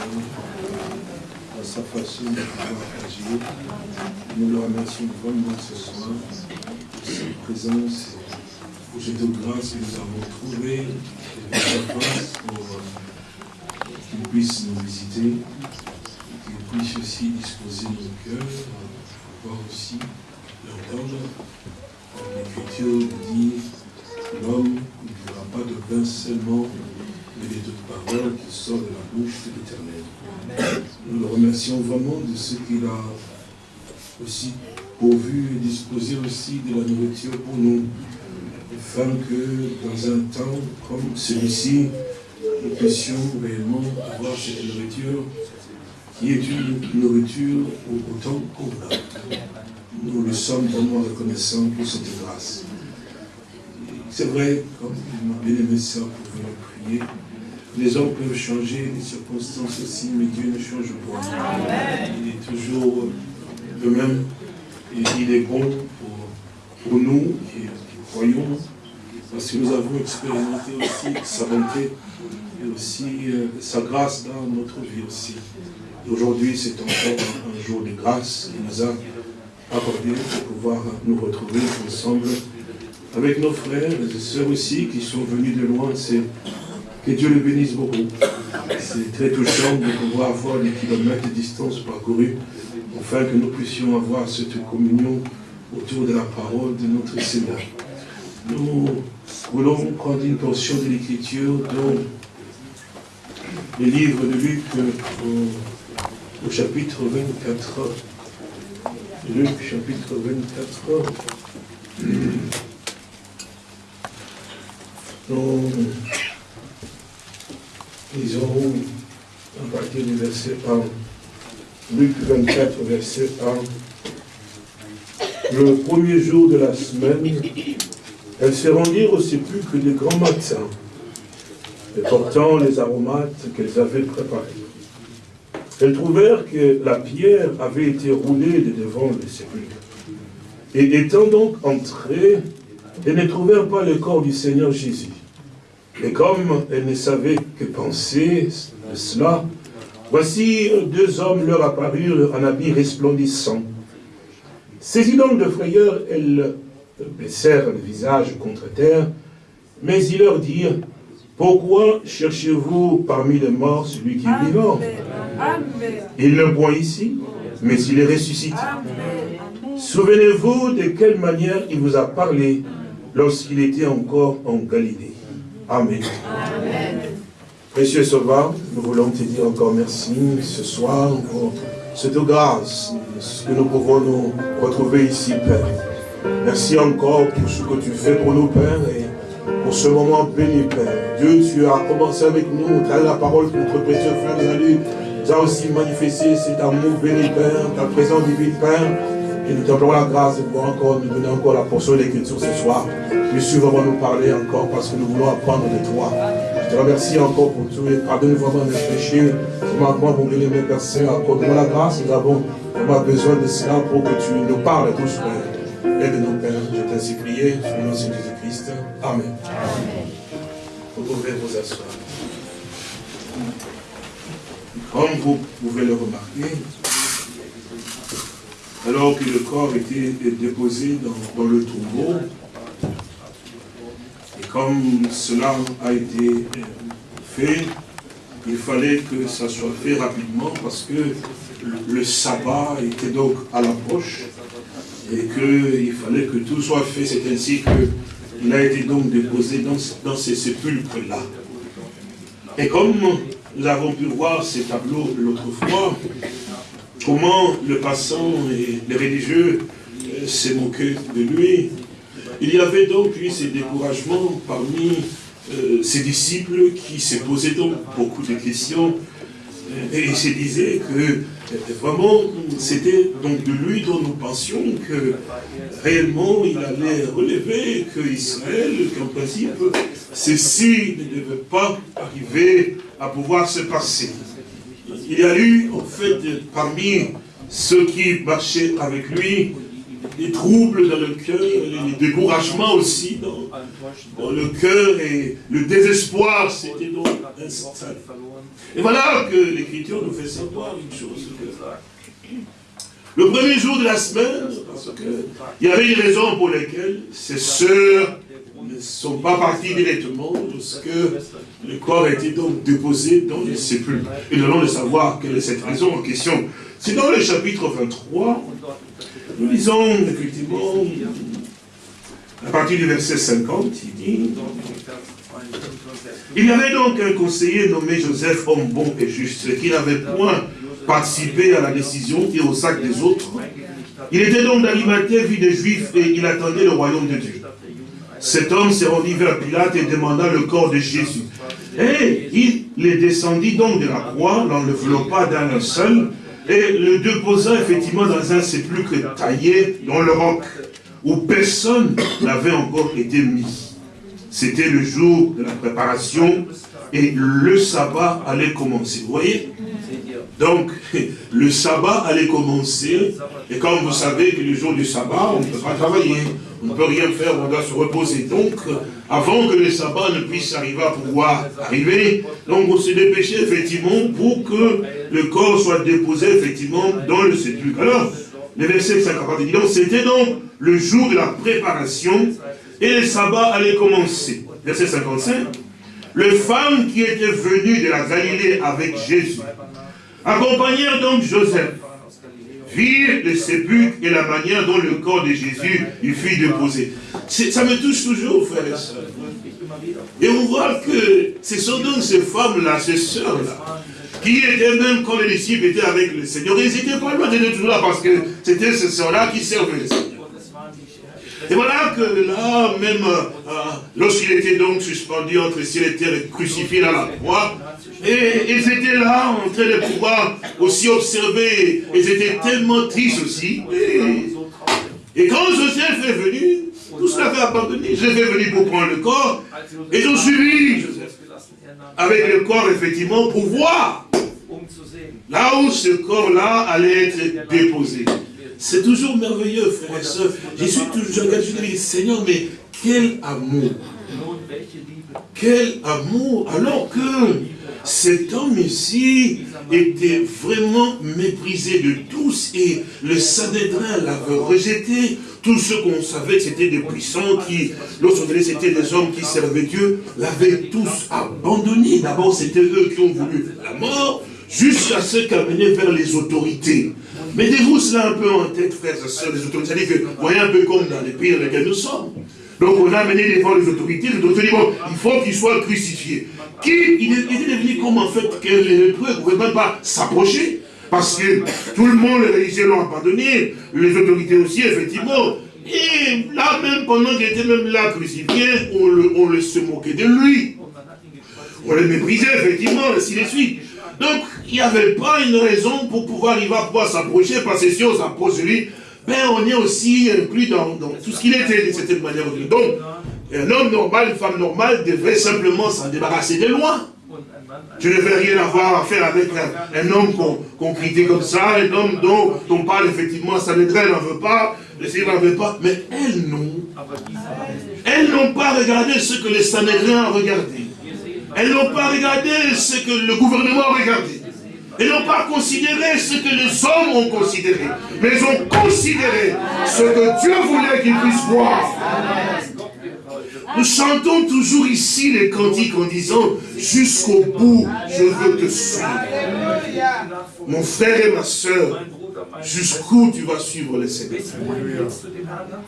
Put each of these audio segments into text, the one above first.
à sa façon de pouvoir agir. Nous le remercions vraiment ce soir pour sa présence, pour cette grâce que nous avons trouvée, pour euh, qu'il puisse nous visiter, qu'il puisse aussi disposer nos cœurs, pouvoir aussi l'entendre. L'Écriture dit l'homme ne fera pas de pain seulement, mais des toutes paroles qui sortent de la bouche de l'Éternel. Nous le remercions vraiment de ce qu'il a aussi pourvu et disposé aussi de la nourriture pour nous, afin que dans un temps comme celui-ci, nous puissions réellement avoir cette nourriture qui est une nourriture autant convenable. Nous le sommes vraiment reconnaissants pour cette grâce. C'est vrai, comme ma bien-aimé sœur pouvait prier, les hommes peuvent changer, les circonstances aussi, mais Dieu ne change pas. Il est toujours le même. Et il est bon pour, nous qui, croyons, parce que nous avons expérimenté aussi sa bonté et aussi euh, sa grâce dans notre vie aussi. Aujourd'hui, c'est encore un jour de grâce qui nous a accordé pour pouvoir nous retrouver ensemble avec nos frères et sœurs aussi qui sont venus de loin. C'est que Dieu le bénisse beaucoup. C'est très touchant de pouvoir avoir des kilomètres de distance parcourus afin que nous puissions avoir cette communion autour de la parole de notre Seigneur. Nous voulons prendre une portion de l'Écriture dans le livre de Luc au, au chapitre 24. Luc chapitre 24. Nous lisons à partir du verset 1. Luc 24, verset 1. Le premier jour de la semaine, elles se rendirent au sépulcre de grand matin, et portant les aromates qu'elles avaient préparés. Elles trouvèrent que la pierre avait été roulée de devant le sépulcre. Et étant donc entrées, elles ne trouvèrent pas le corps du Seigneur Jésus. Et comme elles ne savaient que penser de cela, voici deux hommes leur apparurent en habit resplendissant. Saisies donc de frayeur, elles baissèrent le visage contre terre, mais ils leur dirent, pourquoi cherchez-vous parmi les morts celui qui est vivant? Il ne point ici, mais il est ressuscité. Souvenez-vous de quelle manière il vous a parlé lorsqu'il était encore en Galilée. Amen. Précieux Sauveur, nous voulons te dire encore merci ce soir pour cette grâce, ce que nous pouvons nous retrouver ici, Père. Merci encore pour ce que tu fais pour nous, Père, et pour ce moment béni, Père. Dieu, tu as commencé avec nous, tu as la parole que notre précieux frère nous tu as aussi manifesté cet amour béni, Père, ta présence divine, Père. Et nous t'implorons la grâce de pouvoir encore nous donner encore la portion de l'écriture ce soir. Puisses-tu vraiment nous parler encore parce que nous voulons apprendre de toi. Je remercie encore pour tout et pardonne vraiment nos péchés. Ce matin, mon bien-aimé Père Saint, accorde-moi la grâce. Nous avons vraiment besoin de cela pour que tu nous parles tous. Aide-nous, Père. Je t'ai prié. Sous le nom de Jésus-Christ. Amen. Vous pouvez vous asseoir. Comme vous pouvez le remarquer, alors que le corps était déposé dans, le tombeau. Comme cela a été euh, fait, il fallait que ça soit fait rapidement parce que le sabbat était donc à l'approche et qu'il fallait que tout soit fait. C'est ainsi qu'il a été donc déposé dans, dans ces sépulcres-là. Et comme nous avons pu voir ces tableaux l'autre fois, comment le passant et les religieux euh, s'est moqué de lui. Il y avait donc, lui, ces découragements parmi euh, ses disciples qui se posaient donc beaucoup de questions euh, et se disait que vraiment c'était donc de lui dont nous pensions que réellement il allait relever que Israël, qu'en principe ceci ne devait pas arriver à pouvoir se passer. Il y a eu, en fait, parmi ceux qui marchaient avec lui, des troubles dans le cœur, des découragements aussi dans, le cœur et le désespoir, c'était donc insensé. Et voilà que l'Écriture nous fait savoir une chose. Le premier jour de la semaine, parce qu'il y avait une raison pour laquelle ces sœurs ne sont pas parties directement lorsque le corps a été donc déposé dans le sépulcre. Et nous allons le savoir quelle est cette raison en question. C'est dans le chapitre 23, nous lisons effectivement, à partir du verset 50, il dit, il y avait donc un conseiller nommé Joseph, homme bon et juste, qui n'avait point participé à la décision et au sac des autres. Il était donc d'Alimathée, vie des Juifs, et il attendait le royaume de Dieu. Cet homme s'est rendu vers Pilate et demanda le corps de Jésus. Et il les descendit donc de la croix, l'enveloppa d'un seul, et le déposa effectivement dans un sépulcre taillé dans le roc, où personne n'avait encore été mis. C'était le jour de la préparation, et le sabbat allait commencer. Vous voyez? Donc, le sabbat allait commencer, et comme vous savez que le jour du sabbat, on ne peut pas travailler, on ne peut rien faire, on doit se reposer. Donc, avant que le sabbat ne puisse arriver à pouvoir arriver, donc on se dépêchait effectivement pour que le corps soit déposé effectivement dans le sépulcre. Alors, le verset 50 dit donc, c'était donc le jour de la préparation, et le sabbat allait commencer. Verset 55. Les femmes qui étaient venues de la Galilée avec Jésus accompagnèrent donc Joseph, virent le sépulcre et la manière dont le corps de Jésus lui fut déposé. Ça me touche toujours, frères et sœurs. Et on voit que ce sont donc ces femmes-là, ces sœurs-là, qui étaient même quand les disciples étaient avec le Seigneur, ils n'étaient pas d'être toujours là parce que c'était ces sœurs-là qui servaient le Seigneur. Et voilà que là, même euh, lorsqu'il était donc suspendu entre ciel et terre et crucifié dans la croix, et ils étaient là en train de pouvoir aussi observer. Ils étaient tellement tristes aussi. Et, quand Joseph est venu, tout cela fait abandonné. Joseph est venu pour prendre le corps. Et ils ont suivi Joseph. Avec le corps, effectivement, pour voir. Là où ce corps-là allait être déposé. C'est toujours merveilleux, frères et sœurs. Je suis toujours, je dis, Seigneur, mais quel amour. Quel amour. Alors que cet homme ici était vraiment méprisé de tous et le Sanhédrin l'avait rejeté. Tous ceux qu'on savait que c'était des puissants qui, lorsqu'on disait c'était des hommes qui servaient Dieu, l'avaient tous abandonné. D'abord, c'était eux qui ont voulu la mort, jusqu'à ceux qui amenaient vers les autorités. Mettez-vous cela un peu en tête, frères et sœurs, les autorités. C'est-à-dire que, voyez un peu comme dans les pays dans lesquels nous sommes. Donc on a amené devant les autorités, les autorités disent, bon, il faut qu'il soit crucifié. Qui, il était devenu comme en fait que les ne pouvaient même pas s'approcher. Parce que tout le monde, les religieux l'ont abandonné, les autorités aussi, effectivement. Et là même, pendant qu'il était même là crucifié, on, le, on le se moquait de lui. On le méprisait, effectivement, ainsi de suite. Donc, il n'y avait pas une raison pour pouvoir, il va pouvoir s'approcher, parce que si on s'approche de lui, ben on est aussi inclus dans, tout ce qu'il était, d'une certaine manière. Donc, un homme normal, une femme normale devrait simplement s'en débarrasser de loin. Je ne veux rien avoir à faire avec un, homme qu'on critique comme ça, un homme dont on parle effectivement, ça ne n'en veut pas, le Seigneur n'en veut pas, mais elles non. Elles n'ont pas regardé ce que les Sanhédrins ont regardé. Elles n'ont pas regardé ce que le gouvernement a regardé. Elles n'ont pas considéré ce que les hommes ont considéré. Mais elles ont considéré ce que Dieu voulait qu'ils puissent voir. Nous chantons toujours ici les cantiques en disant jusqu'au bout, je veux te suivre. Mon frère et ma soeur, jusqu'où tu vas suivre le Seigneur.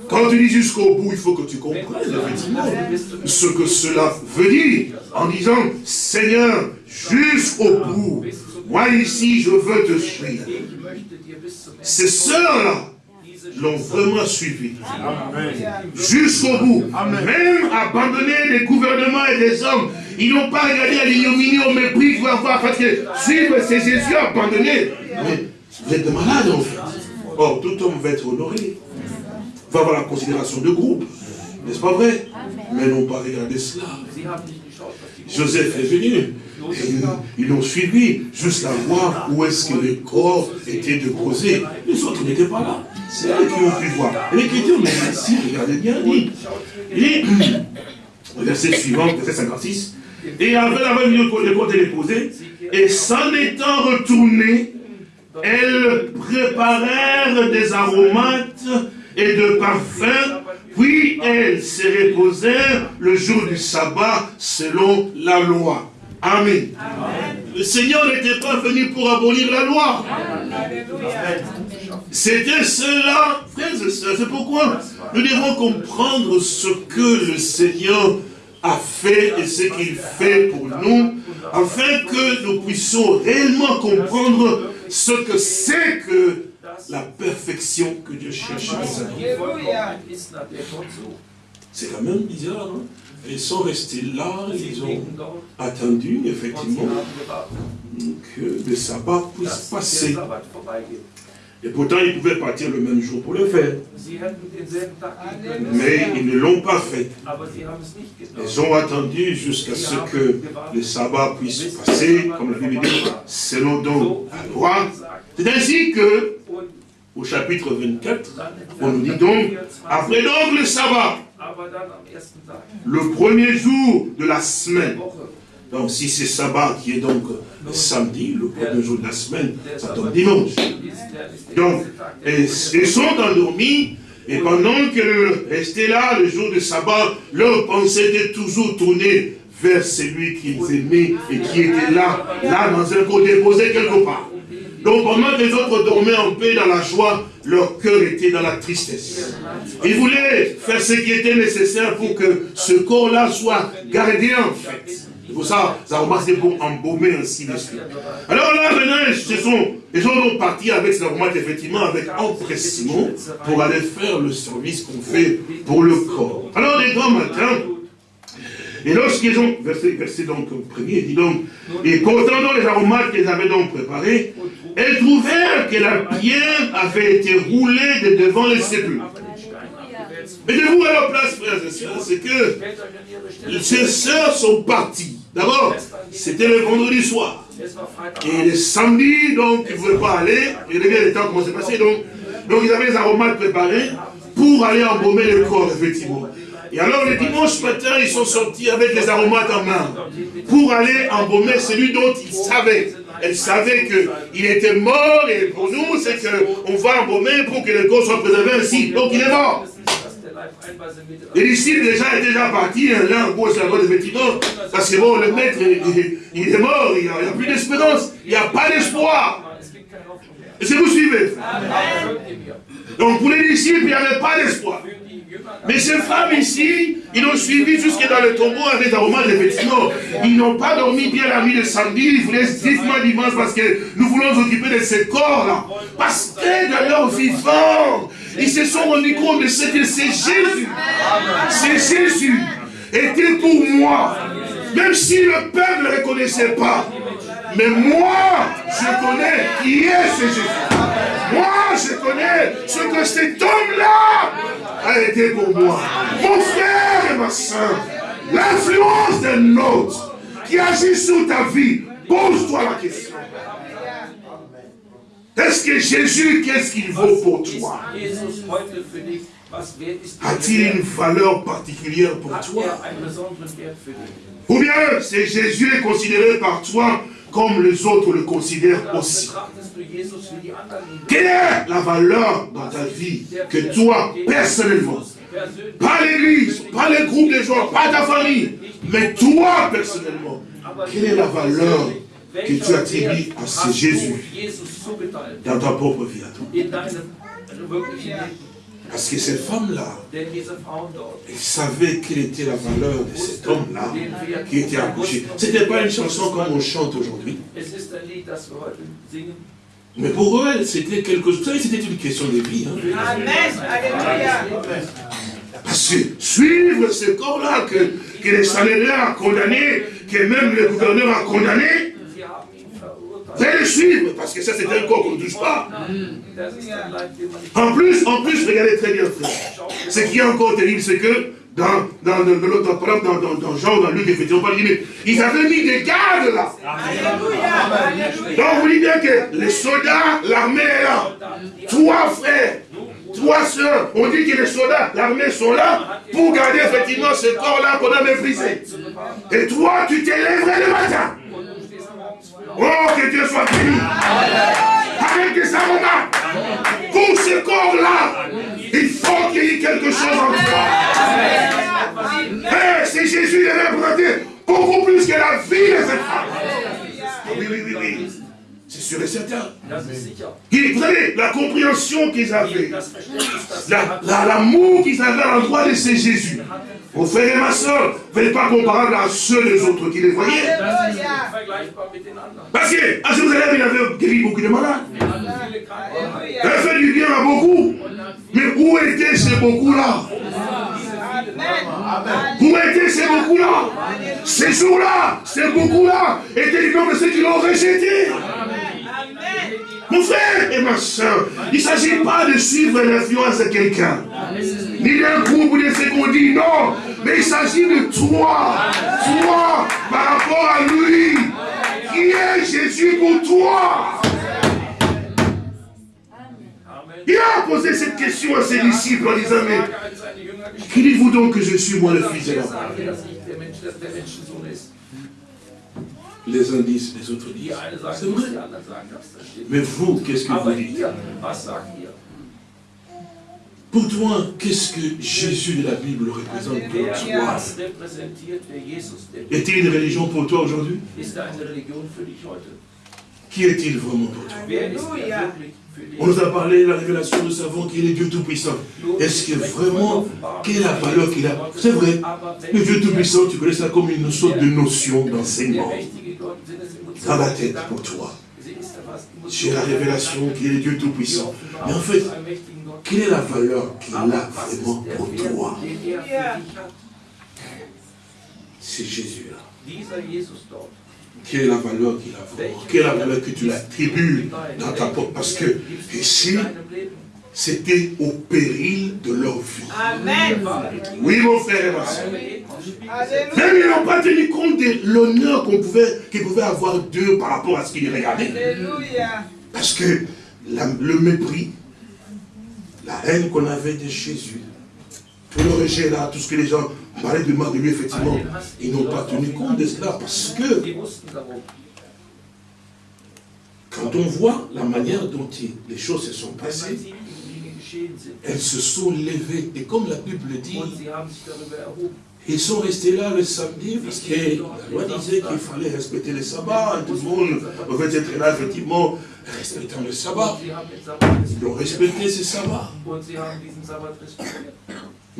Quand tu dis jusqu'au bout, il faut que tu comprennes effectivement ce que cela veut dire en disant Seigneur, jusqu'au bout, moi ici je veux te suivre. Ces sœurs-là l'ont vraiment suivi. Jusqu'au bout. Même abandonné des gouvernements et des hommes. Ils n'ont pas regardé à l'ignominie, au mépris pour avoir parce que suivre c'est Jésus abandonné. Mais vous êtes malade en fait. Or, tout homme va être honoré. Va avoir la considération de groupe. N'est-ce pas vrai? Mais n'ont pas regardé cela. Joseph est venu. Ils l'ont suivi jusqu'à voir où est-ce que le corps était déposé. Les autres n'étaient pas là. C'est eux qui ont pu voir. L'écriture mais ici, regardez bien, dit. dit, verset suivant, verset 56. Et après avoir mis le corps déposé, Et s'en étant retournés, elles préparèrent des aromates et de parfums, puis elles se reposèrent le jour du sabbat selon la loi. Amen. Le Seigneur n'était pas venu pour abolir la loi. C'était cela, frères et sœurs. C'est pourquoi nous devons comprendre ce que le Seigneur a fait et ce qu'il fait pour nous, afin que nous puissions réellement comprendre ce que c'est que la perfection que Dieu cherche C'est quand même bizarre, non Ils sont restés là, ils ont attendu, effectivement, que le sabbat puisse passer. Et pourtant, ils pouvaient partir le même jour pour le faire. Mais ils ne l'ont pas fait. Ils ont attendu jusqu'à ce que le sabbat puisse passer, comme la Bible dit, selon donc la loi. C'est ainsi que, au chapitre 24, on nous dit donc, après donc le sabbat, le premier jour de la semaine, donc si c'est sabbat qui est donc le samedi, le premier jour de la semaine, ça tombe dimanche. Donc, ils sont endormis, et pendant que restaient là, le jour de sabbat, leur pensée était toujours tournée vers celui qu'ils aimaient et qui était là, là dans un corps déposé quelque part. Donc pendant que les autres dormaient en paix dans la joie, leur cœur était dans la tristesse. Ils voulaient faire ce qui était nécessaire pour que ce corps-là soit gardé en fait. C'est pour ça, ça remarque pour embaumer ainsi suite. Alors là, maintenant, ce sont, les gens vont partir avec aromates, effectivement, avec empressement, pour aller faire le service qu'on fait pour le corps. Alors, les grands matins, et lorsqu'ils ont, verset, donc premier, dit donc, et donc les aromates qu'ils avaient donc préparés, elles trouvèrent que la pierre avait été roulée de devant les sépulcres. Mettez-vous à leur place, frères et sœurs, c'est que ces sœurs sont parties. D'abord, c'était le vendredi soir. Et le samedi, donc, ils ne pouvaient pas aller. Et regardez le temps comment c'est passé. Donc, donc, ils avaient les aromates préparés pour aller embaumer le corps, effectivement. Et alors, le dimanche matin, ils sont sortis avec les aromates en main pour aller embaumer celui dont ils savaient. Elle savait qu'il était mort et pour nous, c'est qu'on va embaumer pour que le corps soit préservé ainsi. Donc, il est mort. Les disciples déjà étaient déjà partis, l'un en gauche, la droite, effectivement, parce que bon, le maître, il, est mort, il n'y a, plus d'espérance, il n'y a pas d'espoir. Est-ce que vous suivez Donc pour les disciples, il n'y avait pas d'espoir. Mais ces femmes ici, ils ont suivi jusque dans le tombeau avec aromates, effectivement. Ils n'ont pas dormi bien la nuit de samedi, ils voulaient vivement dimanche parce que nous voulons nous occuper de ces corps-là. Parce que dans leur vivant, ils se sont rendus compte de ce que c'est Jésus. C'est Jésus. Était pour moi. Même si le peuple ne reconnaissait pas. Mais moi, je connais qui est ce Jésus. Moi, je connais ce que cet homme-là a été pour moi. Mon frère et ma soeur, l'influence d'un autre qui agit sur ta vie, pose-toi la question. Est-ce que Jésus, qu'est-ce qu'il vaut pour toi? A-t-il une valeur particulière pour toi? Ou bien, c'est Jésus est considéré par toi comme les autres le considèrent aussi. Quelle est la valeur dans ta vie que toi, personnellement, pas l'église, pas les groupes de gens, pas ta famille, mais toi, personnellement, quelle est la valeur que tu attribues à ce Jésus dans ta propre vie à toi parce que cette femme-là, elle savait quelle était la valeur de cet homme-là qui était accouché. Ce n'était pas une chanson comme on chante aujourd'hui. Mais pour eux, c'était quelque chose. Vous savez, c'était une question de vie. Hein. Amen. Alléluia. Parce que suivre ce corps-là que, que les salaires ont condamné, que même le gouverneur a condamné, Faites le suivre, parce que ça c'est un corps qu'on ne touche pas. En plus, en plus, regardez très bien, frère. Ce qui est encore terrible, c'est que dans, dans, dans, dans, dans, dans Jean, dans Luc, effectivement, ils avaient mis des gardes là. Donc vous dites bien que les soldats, l'armée est là. Toi, frère, toi, soeur, on dit que les soldats, l'armée sont là pour garder effectivement ce corps-là qu'on a méprisé. Et toi, tu t'élèverais le matin Oh, que Dieu soit béni. Avec des aromates. Pour ce corps-là, il faut qu'il y ait quelque chose en toi. Eh, c'est Jésus est représenté beaucoup plus que la vie de cette femme. Oui, oui, oui, oui. Sûr et certain. vous savez, la compréhension qu'ils avaient, l'amour qu'ils avaient à l'endroit de ces Jésus, mon frère et ma soeur, ne pas comparable à ceux des autres qui les voyaient. Parce que, à Jérusalem, il avait guéri beaucoup de malades. Il a fait du bien à beaucoup. Mais où étaient ces beaucoup-là? Où étaient ces beaucoup-là? Ces jours-là, ces beaucoup-là étaient les de ceux qui l'ont rejeté. Mon frère et ma soeur, il ne s'agit pas de suivre l'influence de quelqu'un, ni d'un groupe ou de ce qu'on dit, non, mais il s'agit de toi, toi, par rapport à lui, qui est Jésus pour toi. Il a posé cette question à ses disciples en disant, mais qui dites-vous donc que je suis moi le fils de l'homme les uns disent, les autres disent. C'est vrai. Mais vous, qu'est-ce que vous dites? Pour toi, qu'est-ce que Jésus de la Bible représente pour toi? Est-il une religion pour toi aujourd'hui? Qui est-il vraiment pour toi? On nous a parlé de la révélation, nous savons qu'il est Dieu Tout-Puissant. Est-ce que vraiment, quelle est la valeur qu'il a? C'est vrai, le Dieu Tout-Puissant, tu connais ça comme une sorte de notion d'enseignement dans la tête pour toi. J'ai la révélation qu'il est Dieu Tout-Puissant. Mais en fait, quelle est la valeur qu'il a vraiment pour toi? C'est Jésus-là. Quelle est la valeur qu'il a Quelle est la valeur que tu l'attribues dans ta porte Parce que ici, c'était au péril de leur vie. Amen. Oui, mon frère et ma soeur. Même ils n'ont pas tenu compte de l'honneur qu'on pouvait, qu'ils pouvaient avoir d'eux par rapport à ce qu'ils regardaient. Parce que le mépris, la haine qu'on avait de Jésus, tout le rejet là, tout ce que les gens parlaient de mal de lui, effectivement, ils n'ont pas tenu compte de cela parce que quand on voit la manière dont les choses se sont passées, elles se sont levées. Et comme la Bible dit, ils sont restés là le samedi parce que la loi disait qu'il fallait respecter le sabbat. Tout le monde devait être là, effectivement, respectant le sabbat. Ils ont respecté ce sabbat.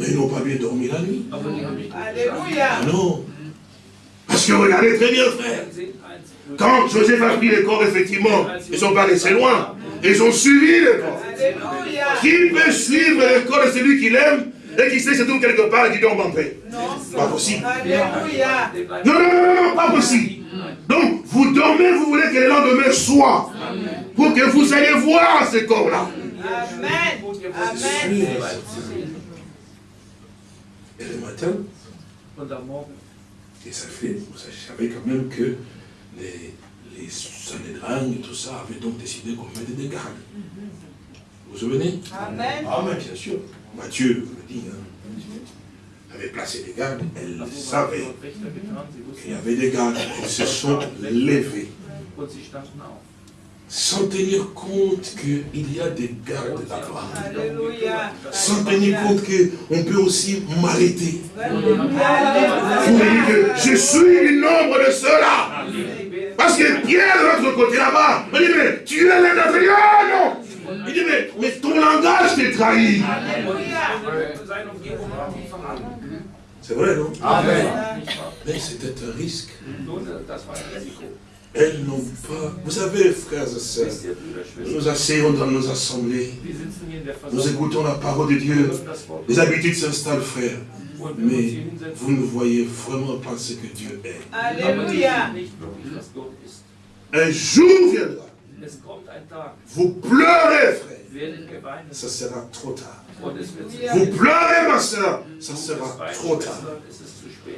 Mais ils n'ont pas bien dormi la nuit. Alléluia. Ah non. Parce que regardez très bien, frère. Quand Joseph a pris le corps, effectivement, ils ne sont pas restés loin. Ils ont suivi le corps. Qui peut suivre le corps de celui qu'il aime et qui sait se trouve quelque part et qui en paix Pas possible. Non, non, non, non, pas possible. Donc, vous dormez, vous voulez que le lendemain soit. Pour que vous alliez voir ce corps-là. Amen. Amen. Et le matin, et ça fait, vous savez quand même que les, les et tout ça avaient donc décidé qu'on mette des gardes. Vous vous souvenez? Amen. Amen, bien sûr. Matthieu le dit, hein, avait placé des gardes, elle savait qu'il y avait des gardes, elles se sont levées sans tenir compte qu'il y a des gardes là-bas. Sans tenir compte qu'on peut aussi m'arrêter. Je suis du nombre de ceux-là. Parce que Pierre de l'autre côté là-bas, il dit, mais tu es l'un d'entre non? Il dit, mais, mais ton langage t'est trahi. C'est vrai, non? Amen. Mais c'était un risque. Elles n'ont pas... Vous savez, frères et sœurs, nous asseyons dans nos assemblées, nous écoutons la parole de Dieu, les habitudes s'installent, frère. Mais vous ne voyez vraiment pas ce que Dieu est. Alléluia. Un jour viendra. Vous pleurez, frère. Ça sera trop tard. Vous pleurez, ma soeur. Ça sera trop tard.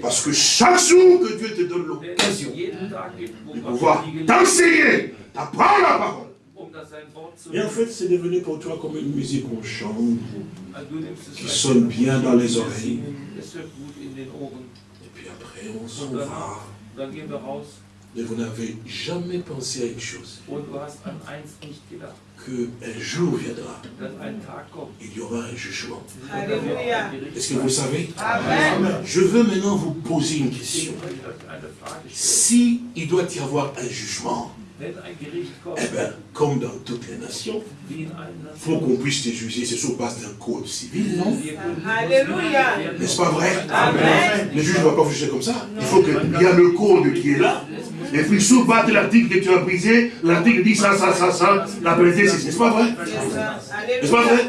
Parce que chaque jour que Dieu te donne l'occasion de pouvoir t'enseigner, t'apprendre la parole. Et en fait, c'est devenu pour toi comme une musique qu'on chante, qui sonne bien dans les oreilles. Et puis après, on s'en va. Mais vous n'avez jamais pensé à une chose. Qu'un jour viendra. Il y aura un jugement. Est-ce que vous savez? Je veux maintenant vous poser une question. Si il doit y avoir un jugement, eh bien, comme dans toutes les nations, il faut qu'on puisse te juger, c'est sur base d'un code civil, non. Alléluia. N'est-ce pas vrai? Amen. Le juge ne va pas vous juger comme ça. Il faut qu'il y ait le code qui est là. Et puis sous base de l'article que tu as brisé, l'article dit ça, ça, ça, ça, la pénalité, c'est n'est-ce pas vrai? N'est-ce pas vrai?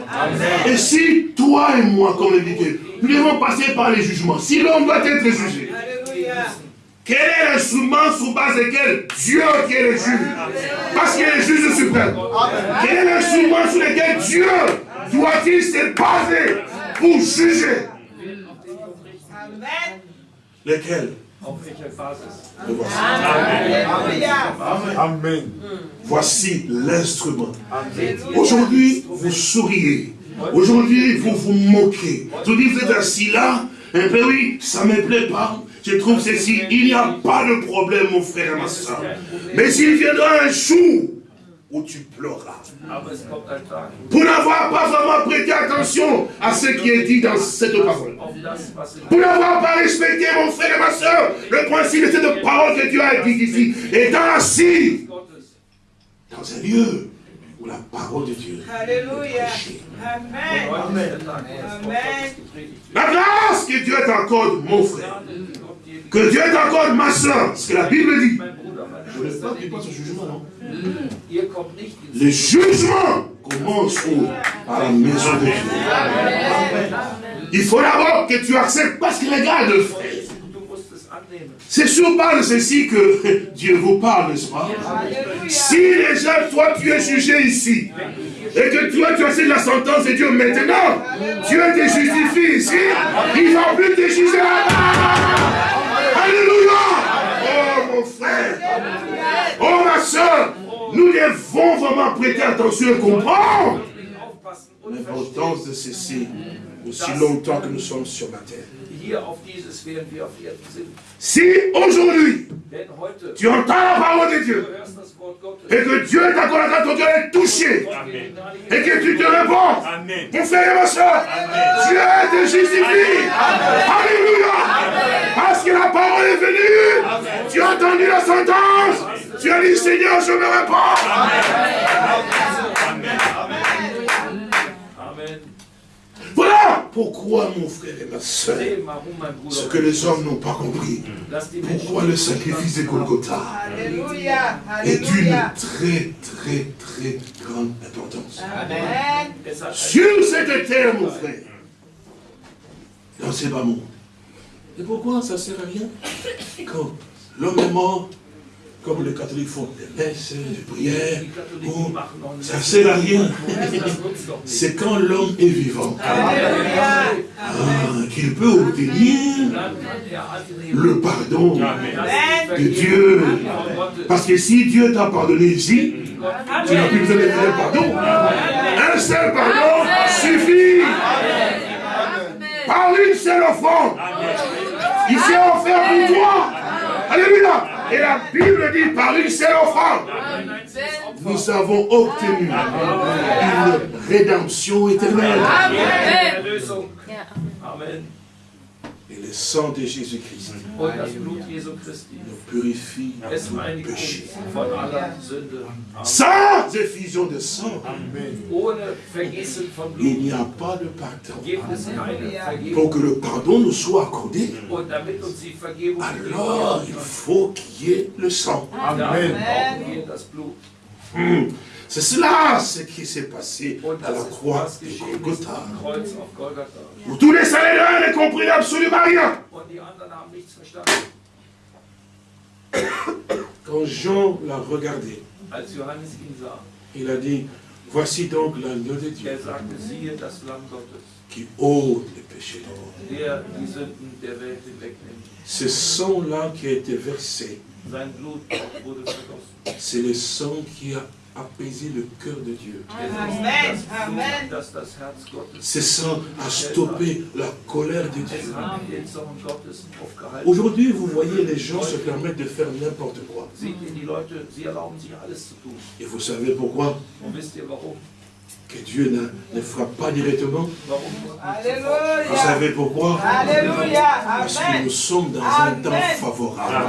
Et si toi et moi, comme le dit, nous devons passer par les jugements, si l'homme doit être jugé, quel est l'instrument sous base lequel Dieu qui est le juge? Parce qu'il est le juge suprême. Quel est l'instrument sur lequel Dieu doit-il se baser pour juger? Lequel? Amen. Amen. Voici l'instrument. Aujourd'hui, vous souriez. Aujourd'hui, vous vous moquez. Vous dites, vous êtes assis là. Et eh bien oui, ça ne me plaît pas je trouve ceci, il n'y a pas de problème, mon frère et ma soeur. Mais s'il viendra un jour où tu pleuras, pour n'avoir pas vraiment prêté attention à ce qui est dit dans cette parole, pour n'avoir pas respecté, mon frère et ma soeur, le principe de cette parole que Dieu a dit ici, étant assis dans un lieu où la parole de Dieu Alléluia. Amen. Amen. La grâce que Dieu t'accorde, mon frère, que Dieu t'accorde, ma soeur, ce que la Bible dit. Je ne veux pas qu'il passe au jugement, non Le jugement commence où À la maison de Dieu. Il faut d'abord que tu acceptes, parce que regarde, frère. C'est sur base de ceci que Dieu vous parle, n'est-ce pas? Si déjà, toi, tu es jugé ici, et que toi, tu as fait la sentence de Dieu maintenant, Dieu te justifie ici, il ne va plus te juger là-bas. Alléluia. Oh mon frère. Oh ma soeur. Nous devons vraiment prêter attention et comprendre l'importance de ceci aussi longtemps que nous sommes sur la terre. Si aujourd'hui, tu entends la parole de Dieu, et que Dieu quand ton cœur est touché, et que tu te réponds, mon frère et ma soeur, Dieu te justifie. Alléluia. Parce que la parole est venue, tu as entendu la sentence, tu as dit Seigneur, je me réponds. Amen. Voilà pourquoi, mon frère et ma soeur, ce que les hommes n'ont pas compris, pourquoi le sacrifice de Golgotha est d'une très, très, très grande importance. Sur cette terre, mon frère, dans ces bas mondes. Et pourquoi ça ne sert à rien Quand l'homme est mort, comme les catholiques font des messes, des prières, ça ne sert à rien. C'est quand l'homme est vivant ah, qu'il peut obtenir le pardon de Dieu. Parce que si Dieu t'a pardonné ici, tu n'as plus besoin de demander pardon. Un seul pardon suffit. Par une seule offrande. Il s'est offert pour toi. Alléluia. Et la Bible dit, par une seule offrande, nous avons obtenu une rédemption éternelle. Amen. Et le sang de Jésus-Christ nous purifie de péché. Sans effusion de sang, il n'y a pas de pardon. Pour que le pardon nous soit accordé, alors il faut qu'il y ait le sang. Amen. Hmm. C'est cela ce qui s'est passé à la croix de Golgotha. Où tous les Saléens ne comprirent absolument rien. Quand Jean l'a regardé, il a dit, voici donc l'agneau de Dieu qui ôte les péchés. Ce sang-là qui a été versé, c'est le sang qui a apaiser le cœur de Dieu. Amen. Ces sang a stoppé la colère de Dieu. Aujourd'hui, vous voyez les gens se permettent de faire n'importe quoi. Et vous savez pourquoi? Que Dieu ne, frappe pas directement. Alléluia. Vous savez pourquoi? Alléluia. Parce que nous sommes dans un temps favorable.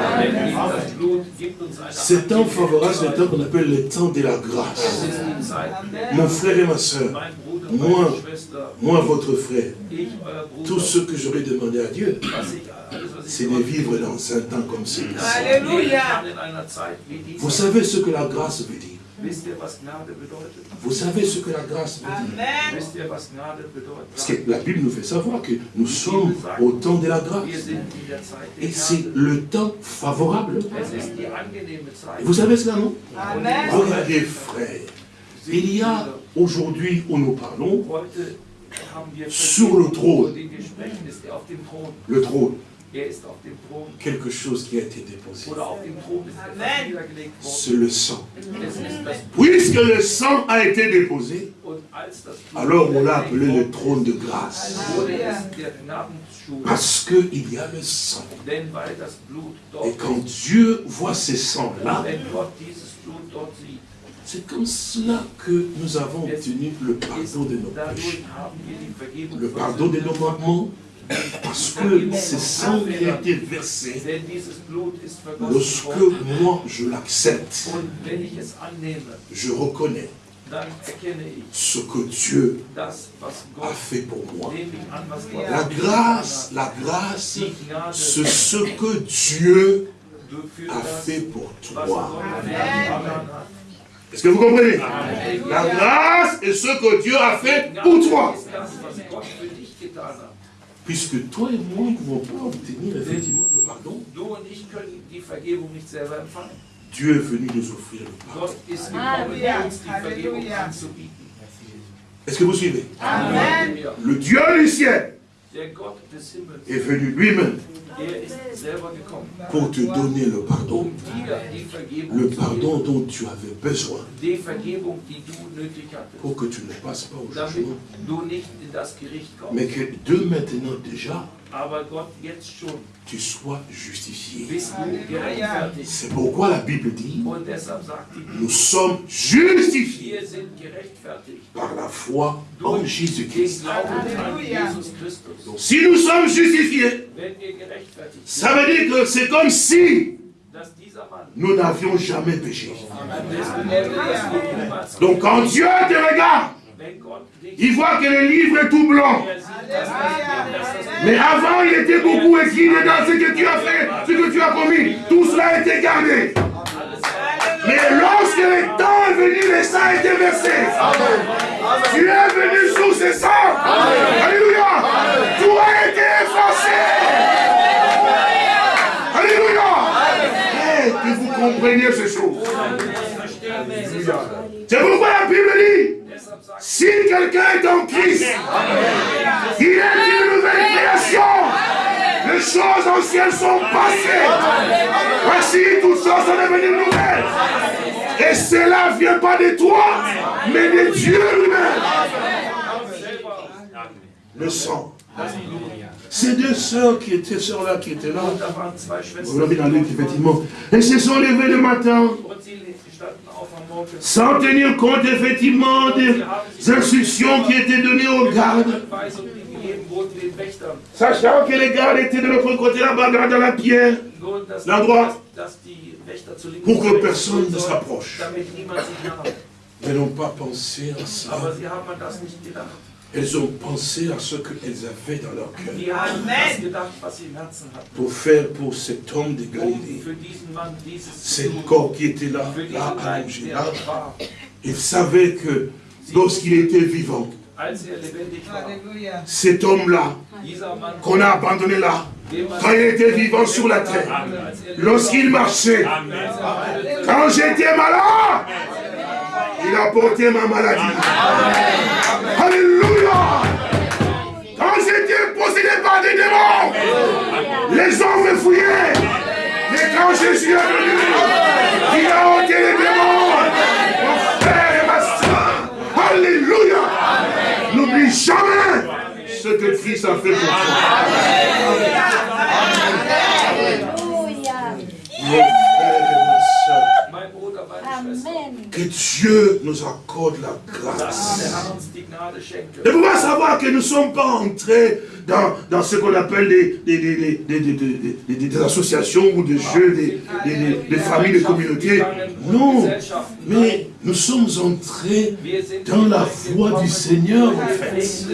Ce temps favorable, c'est le temps qu'on appelle le temps de la grâce. Mon frère et ma soeur, moi, moi, votre frère, tout ce que j'aurais demandé à Dieu, c'est de vivre dans un temps comme celui-ci. Vous savez ce que la grâce veut dire? Vous savez ce que la grâce veut dire. Parce que la Bible nous fait savoir que nous sommes au temps de la grâce. Et c'est le temps favorable. vous savez cela, non? Regardez, frère. Il y a aujourd'hui où nous parlons sur le trône. Le trône quelque chose qui a été déposé. C'est le sang. Puisque le sang a été déposé, alors on l'a appelé le trône de grâce. Parce qu'il y a le sang. Et quand Dieu voit ces sangs-là, c'est comme cela que nous avons obtenu le pardon de nos péchés. Le pardon de nos manquements, parce que ce sang qui a été versé, lorsque moi je l'accepte, je reconnais ce que Dieu a fait pour moi. La grâce, la grâce, c'est ce que Dieu a fait pour toi. Est-ce que vous comprenez? La grâce est ce que Dieu a fait pour toi. Puisque toi et moi ne pouvons pas obtenir effectivement le pardon? Dieu est venu nous offrir le pardon. Est-ce que vous suivez? Amen. Le Dieu du ciel est venu lui-même pour te donner le pardon. Le pardon dont tu avais besoin. Pour que tu ne passes pas au jugement. Mais que de maintenant déjà, tu sois justifié. C'est pourquoi la Bible dit, nous sommes justifiés par la foi en Jésus-Christ. Donc si nous sommes justifiés, ça veut dire que c'est comme si nous n'avions jamais péché. Donc quand Dieu te regarde, il voit que le livre est tout blanc. Mais avant, il était beaucoup écrit dans ce que tu as fait, ce que tu as commis. Tout cela a été gardé. Mais lorsque le temps est venu, le sang a été versé. Tu es venu sous ce sang. Alléluia. Tout a été effacé. Alléluia. que vous compreniez ces choses. C'est pourquoi Il est une nouvelle création. Les choses anciennes sont passées. Voici, toutes choses sont devenues nouvelles. Et cela ne vient pas de toi, mais de Dieu lui-même. Le sang. Ces deux sœurs qui étaient, sœurs-là qui étaient là, vous l'avez dans effectivement, elles se sont levées le matin sans tenir compte effectivement des instructions qui étaient données aux gardes. Sachant que les gardes étaient de l'autre côté là-bas, dans la pierre, l'endroit, pour que personne ne s'approche. Elles n'ont pas pensé à ça. Elles ont pensé à ce qu'elles avaient dans leur cœur. Pour faire pour cet homme de Galilée, cet corps qui était là, là, allongé, là, ils savaient que lorsqu'il était vivant, cet homme-là, qu'on a abandonné là, quand il était vivant sur la terre, lorsqu'il marchait, quand j'étais malade, il a porté ma maladie. Alléluia. Quand j'étais possédé par des démons, les gens me fouillaient. Mais quand je suis revenu, il a ôté les démons. Mon frère et ma soeur. Alléluia. N'oublie jamais ce que Christ a fait pour toi. Mon frère et ma soeur. Que Dieu nous accorde la grâce. De pouvoir savoir que nous ne sommes pas entrés dans, dans ce qu'on appelle des, des, des, des, associations ou des jeux, des, familles, des communautés. Non, mais nous sommes entrés dans la voie du Seigneur, en fait.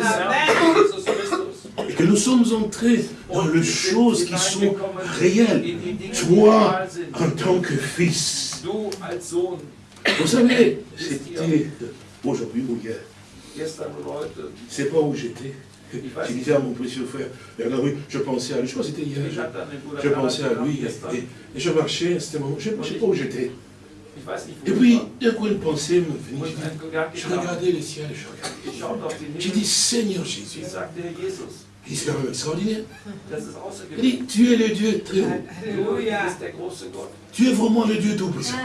Et que nous sommes entrés dans les choses qui sont réelles. Toi, en tant que fils. Vous savez, c'était aujourd'hui ou hier. C'est pas où j'étais. J'ai disais à mon précieux frère, je pensais à lui, je crois que c'était hier, je, pensais à lui, et, je marchais, c'était moment, je ne sais pas où j'étais. Et puis, d'un coup, une pensée me venait, je regardais le ciel, je regardais. J'ai dit, Seigneur Jésus, c'est quand même extraordinaire. Il dit, tu es le Dieu très haut. Tu es vraiment le Dieu tout-puissant.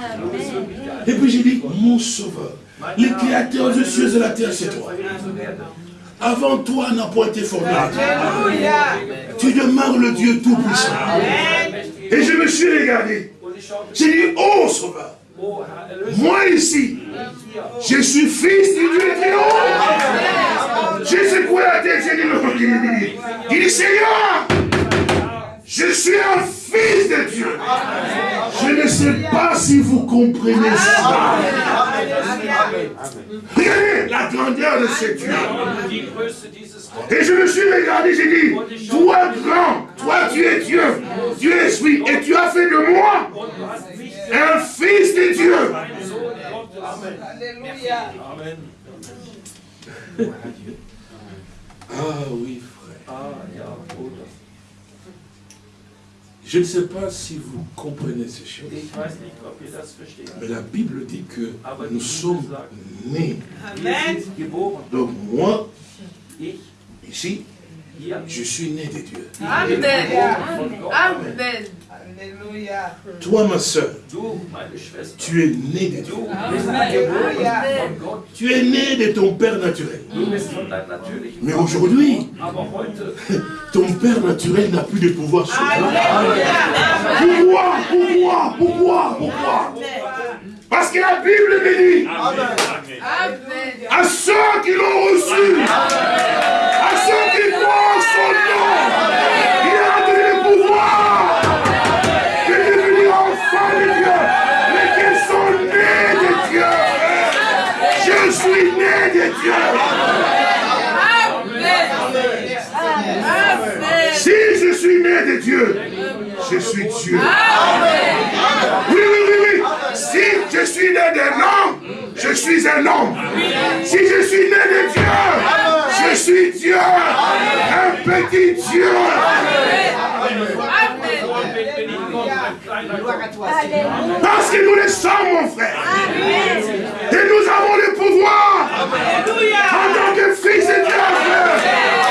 Et puis j'ai dit, mon sauveur, le créateur des cieux et de la terre, c'est toi. Avant toi n'a pas été formé. Tu demeures le Dieu Tout-Puissant. Et je me suis regardé. J'ai dit, oh Sauveur, moi ici, je suis fils du Dieu haut. J'ai secoué la tête, j'ai dit, il dit, Seigneur, je suis un fils de Dieu. Je ne sais pas si vous comprenez ça. Regardez la grandeur de ce Dieu. Et je me suis regardé, j'ai dit, toi grand, toi tu es Dieu, Dieu es esprit, et tu as fait de moi un fils de Dieu. Alléluia. Amen. Ah oui, frère. Ah, je ne sais pas si vous comprenez ces choses. Mais la Bible dit que nous sommes nés. Donc moi, ici, je suis né de Dieu. Amen. Amen. Toi, ma soeur, tu es né de Dieu. Tu es né de ton Père naturel. Mais aujourd'hui, ton Père naturel n'a plus de pouvoir sur toi. Pourquoi Pourquoi Pourquoi Pourquoi Parce que la Bible me dit à ceux qui l'ont Oui, oui, oui, oui. Si je suis né d'un homme, je suis un homme. Si je suis né de Dieu, je suis Dieu. Un petit Dieu. Parce que nous le sommes, mon frère. Et nous avons le pouvoir, en tant que fils de Dieu, de